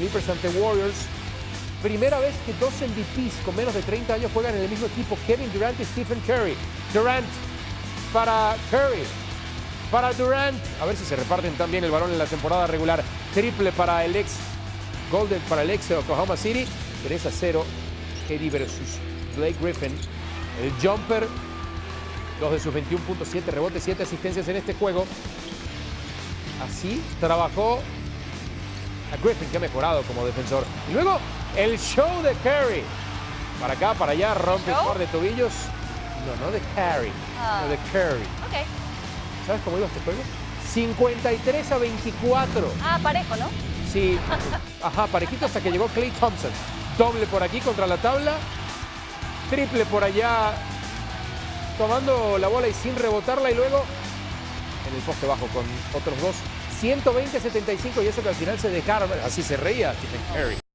Clippers ante Warriors. Primera vez que dos MVPs con menos de 30 años juegan en el mismo equipo, Kevin Durant y Stephen Curry. Durant para Curry, para Durant. A ver si se reparten también el balón en la temporada regular. Triple para el ex Golden, para el ex de Oklahoma City. 3 a 0. Eddie versus Blake Griffin. El jumper. Dos de sus 21.7 rebotes, 7 asistencias en este juego. Así trabajó a Griffin, que ha mejorado como defensor. Y luego el show de Curry. Para acá, para allá, rompe ¿Show? par de tobillos. No, no de Curry, Ah. no de Curry. Ok. ¿Sabes cómo iba este juego? 53 a 24. Ah, parejo, ¿no? Sí, ajá, parejito hasta que llegó Clay Thompson. Doble por aquí contra la tabla. Triple por allá, tomando la bola y sin rebotarla. Y luego en el poste bajo con otros dos. 120-75 y eso que al final se dejaron. Así se reía Stephen Curry.